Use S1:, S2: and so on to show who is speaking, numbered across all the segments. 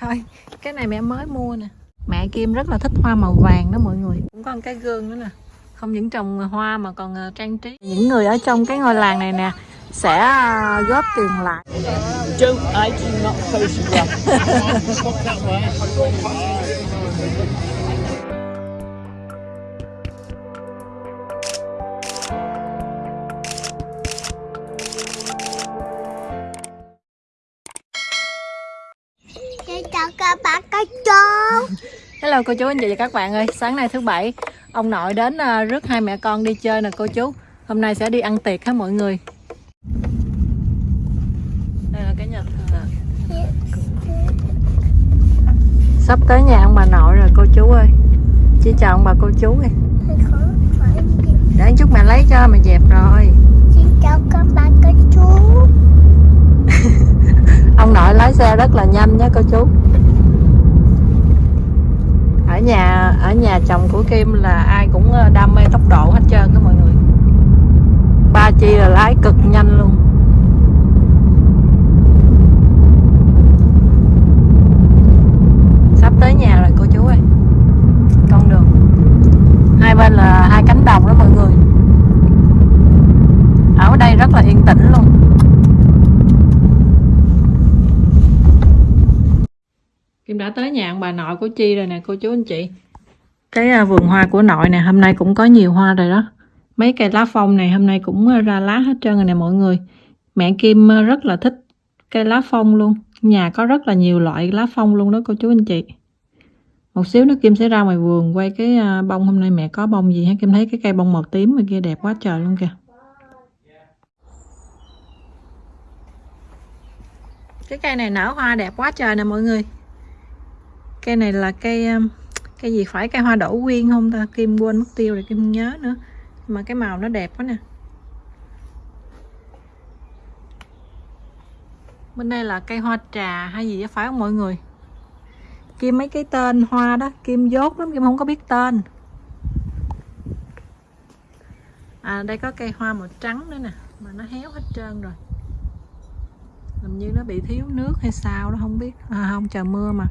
S1: Thôi, cái này mẹ mới mua nè. Mẹ Kim rất là thích hoa màu vàng đó mọi người. Cũng có một cái gương nữa nè. Không những trồng hoa mà còn ờ, trang trí. Những người ở trong cái ngôi làng này nè sẽ ờ, góp tiền lại.
S2: Don't I do not photograph.
S3: các chú
S1: Hello cô chú anh chị và các bạn ơi. Sáng nay thứ bảy, ông nội đến ờ, rước hai mẹ con đi chơi nè cô chú. Hôm nay sẽ đi ăn tiệc hết mọi người. Đây là cái nhà thờ. Sắp tới nhà ông bà nội rồi cô chú ơi. Chị chào ông bà cô chú đi. Để chút mẹ lấy cho mẹ dẹp rồi.
S3: Xin chào các bạn các chú
S1: Ông nội lái xe rất là nhanh nha cô chú. Ở nhà ở nhà chồng của Kim là ai cũng ờ, đam mê tốc độ hết trơn các mọi người. Ba Chi là lái cực nhanh luôn. Sắp tới nhà rồi cô chú ơi. Con đường. Hai bên là hai cánh đồng đó mọi người. Ở đây rất là yên tĩnh luôn. Kim ông bà nội của Chi rồi nè cô chú anh chị. Cái à, vườn hoa của nội nè hôm nay cũng có nhiều hoa rồi đó. Mấy cây lá phong này hôm nay cũng à, ra lá hết trơn rồi nè mọi người. Mẹ Kim à, rất là thích cây lá phong luôn. Nhà có rất là nhiều loại lá phong luôn đó cô chú anh chị. Một xíu nữa Kim sẽ ra ngoài vườn quay cái bông. Hôm nay mẹ có bông gì ha Kim thấy cái cây bông màu tím mà kia đẹp quá trời luôn kìa. Cái cây này nở hoa đẹp quá trời nè mọi người cây này là cây cái um, cây gì? Phải cây hoa đỗ quyên không ta? Kim quên mất tiêu rồi kim nhớ nữa. Mà cái màu nó đẹp quá nè. Bên đây là cây hoa trà hay gì đó phải không mọi người? Kim mấy cái tên hoa đó? Kim dốt lắm, kim không có biết tên. À đây có cây hoa màu trắng nữa nè, mà nó héo hết trơn rồi. Làm như nó bị thiếu nước hay sao đó, không biết. À không, trời mưa mà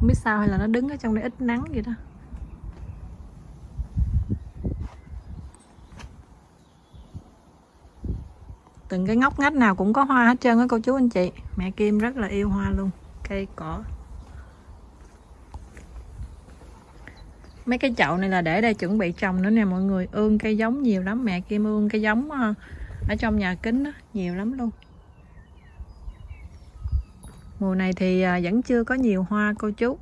S1: không biết sao hay là nó đứng ở trong đây ít nắng vậy đó. Từng cái ngóc ngách nào cũng có hoa hết trơn á cô chú anh chị. Mẹ Kim rất là yêu hoa luôn cây cỏ. Mấy cái chậu này là để đây chuẩn bị trồng nữa nè mọi người. Ương cây giống nhiều lắm mẹ Kim ương cây giống ờ, ở trong nhà kính đó, nhiều lắm luôn mùa này thì à, vẫn chưa có nhiều hoa cô chú.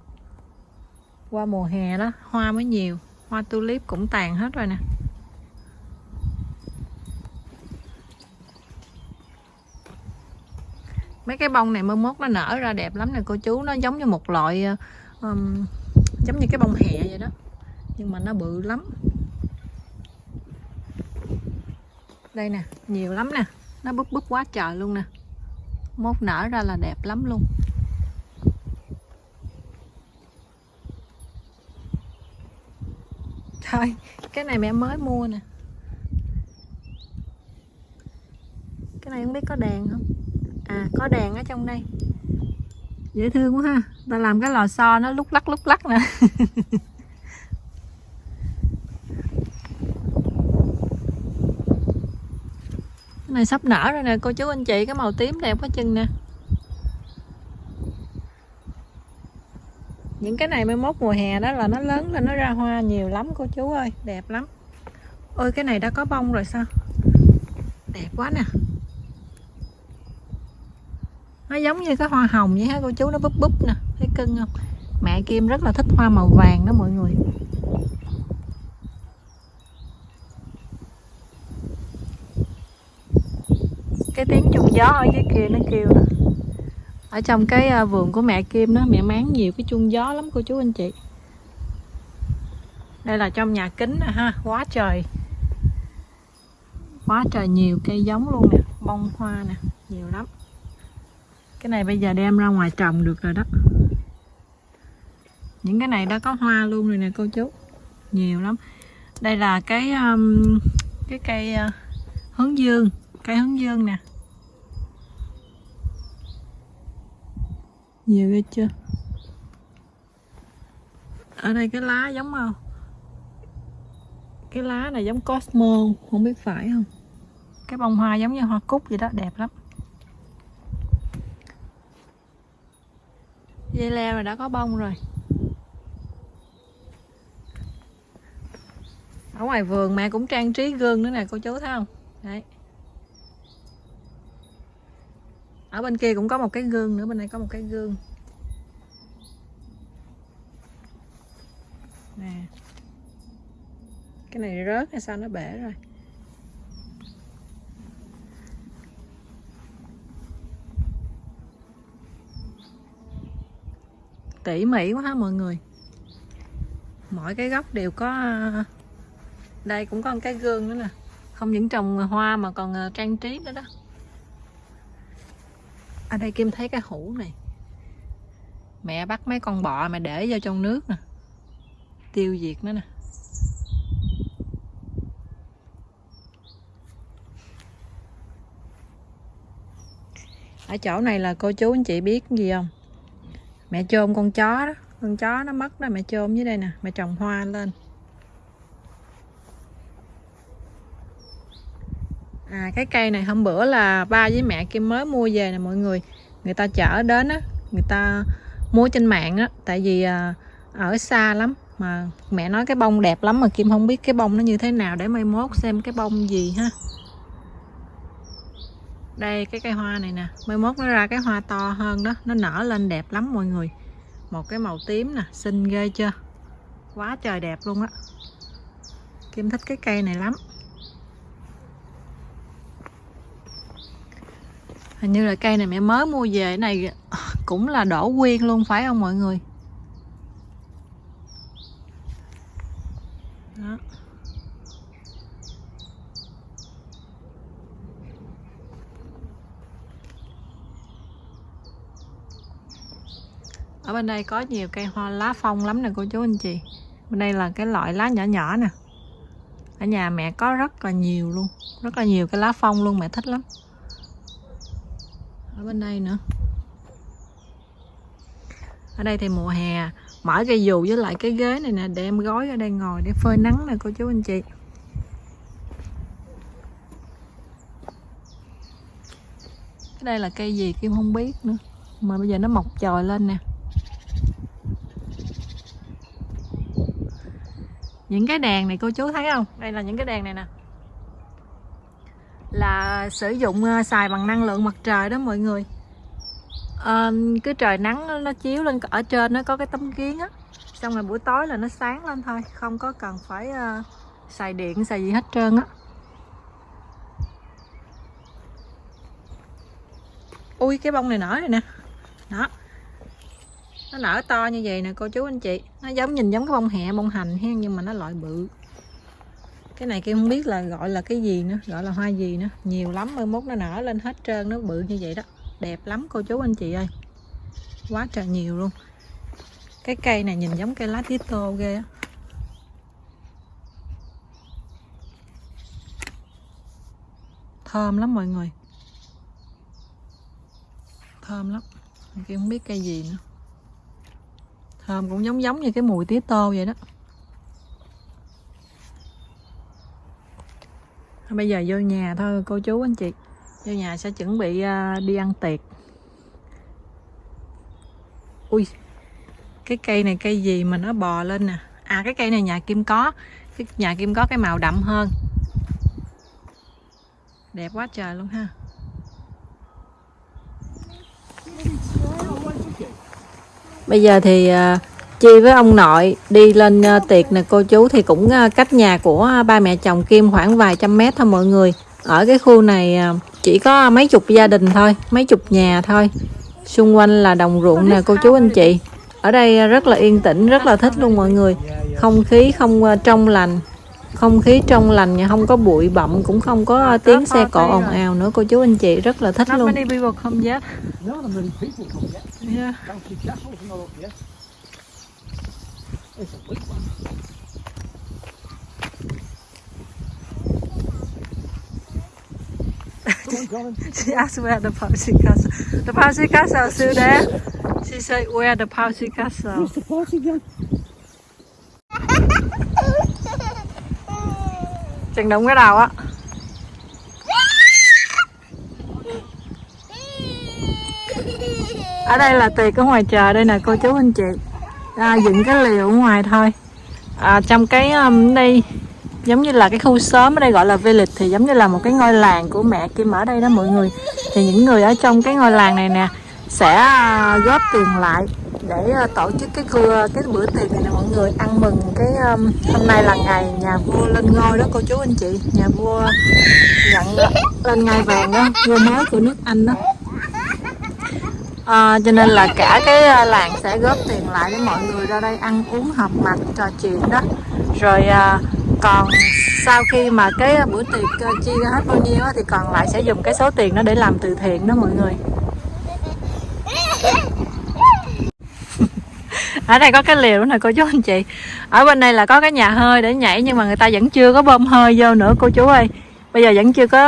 S1: Qua mùa hè đó hoa mới nhiều hoa tulip cũng tàn hết rồi nè. Mấy cái bông này mơ mốt nó nở ra đẹp lắm nè cô chú. Nó giống như một loại um, giống như cái bông hẹ vậy đó nhưng mà nó bự lắm. Đây nè nhiều lắm nè. Nó búp búp quá trời luôn nè mốt nở ra là đẹp lắm luôn. Thôi, cái này mẹ mới mua nè. Cái này không biết có đèn không? À có đèn ở trong đây. Dễ thương quá ha. Ta làm cái lò xo nó lúc lắc lúc lắc nè. cái này sắp nở rồi nè, cô chú anh chị, cái màu tím đẹp quá chừng nè. Những cái này mới mốt mùa hè đó là nó lớn lên, nó ra hoa nhiều lắm, cô chú ơi, đẹp lắm. Ôi, cái này đã có bông rồi sao? Đẹp quá nè. Nó giống như cái hoa hồng vậy ha cô chú? Nó búp búp nè, thấy cưng không? Mẹ Kim rất là thích hoa màu vàng đó, mọi người. Cái tiếng chuông gió ở dưới kia nó kêu nè ở trong cái à, vườn của mẹ Kim đó mẹ máng nhiều cái chuông gió lắm cô chú anh chị. Đây là trong nhà kính nè ha quá trời. Quá trời nhiều cây giống luôn nè bông hoa nè nhiều lắm. Cái này bây giờ đem ra ngoài trồng được rồi đó. Những cái này đã có hoa luôn rồi nè cô chú nhiều lắm. Đây là cái um, cái cây uh, hướng dương cây hướng dương nè. Nhiều ghê chưa? Ở đây cái lá giống không cái lá này giống cosmo, không biết phải không? Cái bông hoa giống như hoa cúc vậy đó, đẹp lắm. Dây leo này đã có bông rồi. Ở ngoài vườn mẹ cũng trang trí gương nữa nè, cô chú thấy không? Đấy. Ở bên kia cũng có một cái gương nữa, bên đây có một cái gương. Nè. Cái này rớt hay sao nó bể rồi? Tỉ mỉ quá ha mọi người? Mỗi cái góc đều có à, đây cũng có một cái gương nữa nè. Không những trồng hoa mà còn à, trang trí nữa đó ở đây Kim thấy cái hũ này. Mẹ bắt mấy con bọ mà để vô trong nước nè. Tiêu diệt nó nè. Ở chỗ này là cô chú anh chị biết gì không? Mẹ chôm con chó đó. Con chó nó mất đó, mẹ chôm dưới đây nè. Mẹ trồng hoa lên. Cái cây này hôm bữa là ba với mẹ kim mới mua về nè mọi người. Người ta chở đến á người ta mua trên mạng á tại vì à, ở xa lắm. Mà mẹ nói cái bông đẹp lắm mà kim không biết cái bông nó như thế nào. Để mai mốt xem cái bông gì ha. Đây cái cây hoa này nè. Mai mốt nó ra cái hoa to hơn đó. Nó nở lên đẹp lắm mọi người. Một cái màu tím nè xinh ghê chưa? Quá trời đẹp luôn á. Kim thích cái cây này lắm. Hình như là cây này mẹ mới mua về này cũng là đổ quyên luôn, phải không mọi người? Đó. ở bên đây có nhiều cây hoa lá phong lắm nè cô chú anh chị. Bên đây là cái loại lá nhỏ nhỏ nè. Ở nhà mẹ có rất là nhiều luôn, rất là nhiều cái lá phong luôn, mẹ thích lắm ở bên đây nữa. Ở đây thì mùa hè, mở cây dù với lại cái ghế này nè để em gói ở đây ngồi để phơi nắng nè, cô chú anh chị. Cái đây là cây gì kim không biết nữa, mà bây giờ nó mọc chồi lên nè. Những cái đèn này cô chú thấy không? Đây là những cái đèn này nè là sử dụng ờ, xài bằng năng lượng mặt trời đó mọi người. À, cứ trời nắng nó chiếu lên ở trên nó có cái tấm kiến á. Xong rồi buổi tối là nó sáng lên thôi không có cần phải uh, xài điện xài gì hết trơn á. Ui cái bông này nở rồi nè. Đó. Nó nở to như vậy nè cô chú anh chị. Nó giống nhìn giống cái bông hẹ bông hành hen nhưng mà nó loại bự cái này kia không biết là gọi là cái gì nữa, gọi là hoa gì nữa. Nhiều lắm, mai mốt nó nở lên hết trơn, nó bự như vậy đó. Đẹp lắm, cô chú anh chị ơi. Quá trời nhiều luôn. Cái cây này nhìn giống cây lá tía tô ghê á. Thơm lắm mọi người. Thơm lắm. Kia không biết cây gì nữa. Thơm cũng giống giống như cái mùi tía tô vậy đó. Bây giờ vô nhà thôi, cô chú, anh chị. Vô nhà sẽ chuẩn bị à, đi ăn tiệc. Ui, cái cây này cây gì mà nó bò lên nè? À cái cây này nhà kim có. Cái nhà kim có cái màu đậm hơn. Đẹp quá trời luôn ha. Bây giờ thì à, Chi với ông nội đi lên uh, tiệc nè cô chú thì cũng uh, cách nhà của uh, ba mẹ chồng Kim khoảng vài trăm mét thôi mọi người. Ở cái khu này chỉ có mấy chục gia đình thôi, mấy chục nhà thôi. Xung quanh là đồng ruộng nè cô chú anh chị. Ở đây rất là yên tĩnh, rất là thích luôn mọi người. Không khí không trong lành, không khí trong lành không có bụi bặm cũng không có tiếng xe cộ ồn ào nữa cô chú anh chị rất là thích luôn. It's a big one. she asked where the Parsi castle. The Parsi castle is still there. She said where the Parsi castle.
S2: Where's the party gun?
S1: chừng đụng cái đầu á ở đây là tiệc ở ngoài trời đây nè cô chú anh chị à, dựng cái liều ngoài thôi. À, trong cái um, đây giống như là cái khu xóm ở đây gọi là village thì giống như là một cái ngôi làng của mẹ Kim ở đây đó mọi người. Thì những người ở trong cái ngôi làng này nè sẽ à, góp tiền lại để à, tổ chức cái khu cái bữa tiệc này nè mọi người. Ăn mừng cái um, hôm nay là ngày nhà vua lên ngôi đó cô chú anh chị. Nhà vua nhận lên ngai vàng đó vua mới của nước Anh đó. À, cho nên là cả cái ờ, làng sẽ góp tiền lại để mọi người ra đây ăn uống họp mặt trò chuyện đó. Rồi à, còn sau khi mà cái bữa tiệc chia ra hết bao nhiêu thì còn lại sẽ dùng cái số tiền đó để làm từ thiện đó mọi người. Ở đây có cái liều này cô chú anh chị. Ở bên đây là có cái nhà hơi để nhảy nhưng mà người ta vẫn chưa có bơm hơi vô nữa cô chú ơi. Bây giờ vẫn chưa có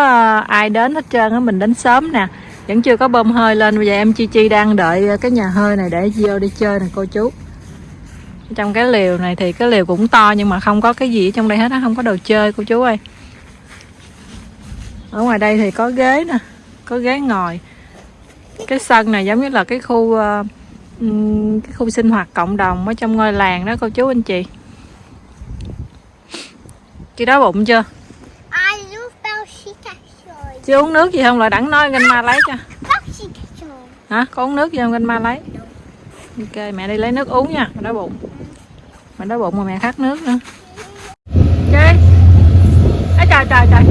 S1: ai đến hết trơn á mình đến sớm nè vẫn chưa có bơm hơi lên bây giờ em chi chi đang đợi cái nhà hơi này để vô đi chơi nè cô chú. Trong cái liều này thì cái liều cũng to nhưng mà không có cái gì ở trong đây hết á không có đồ chơi cô chú ơi. Ở ngoài đây thì có ghế nè có ghế ngồi. Cái sân này giống như là cái khu uh, cái khu sinh hoạt cộng đồng ở trong ngôi làng đó cô chú anh chị. Chị đói bụng chưa
S3: Ai lúc bao xí cà
S1: chưa uống nước gì không? Lại đẳng nói ganh ma lấy cho. Hả? Có uống nước gì không? Ganh ma lấy. Ok mẹ đi lấy nước uống nha. Mẹ đói bụng. Mẹ đói bụng mà mẹ khát nước nữa. Chơi Ê, trời trời trời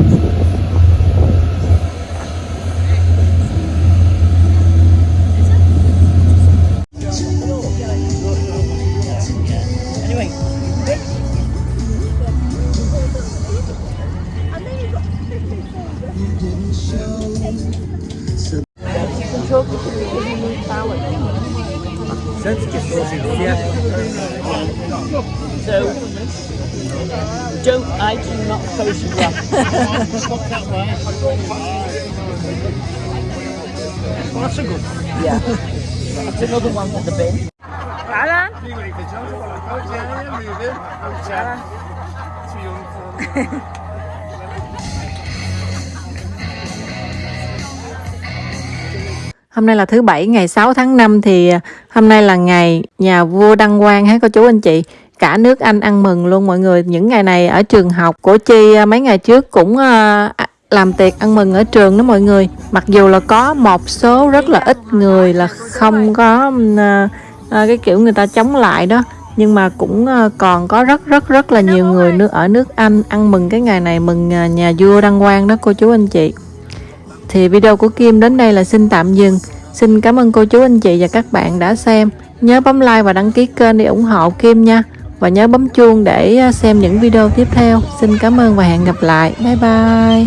S2: So, don't I do not photograph.
S4: Well, that's a good one.
S2: Yeah. That's another one for the bin.
S1: lại lên Hôm nay là thứ bảy, ngày 6 tháng 5 thì à, hôm nay là ngày nhà vua đăng quang hết cô chú anh chị. Cả nước Anh ăn mừng luôn mọi người. Những ngày này ở trường học, của Chi à, mấy ngày trước cũng à, làm tiệc ăn mừng ở trường đó mọi người. Mặc dù là có một số rất là ít người là không có cái kiểu người ta chống lại đó nhưng mà cũng còn có rất rất rất là nhiều người ở nước Anh ăn mừng cái ngày này, mừng nhà vua đăng quang đó cô chú anh chị thì video của Kim đến đây là xin tạm dừng. Xin cảm ơn cô chú, anh chị và các bạn đã xem. Nhớ bấm like và đăng ký kênh để ủng hộ Kim nha. Và nhớ bấm chuông để à, xem những video tiếp theo. Xin cảm ơn và hẹn gặp lại. Bye bye.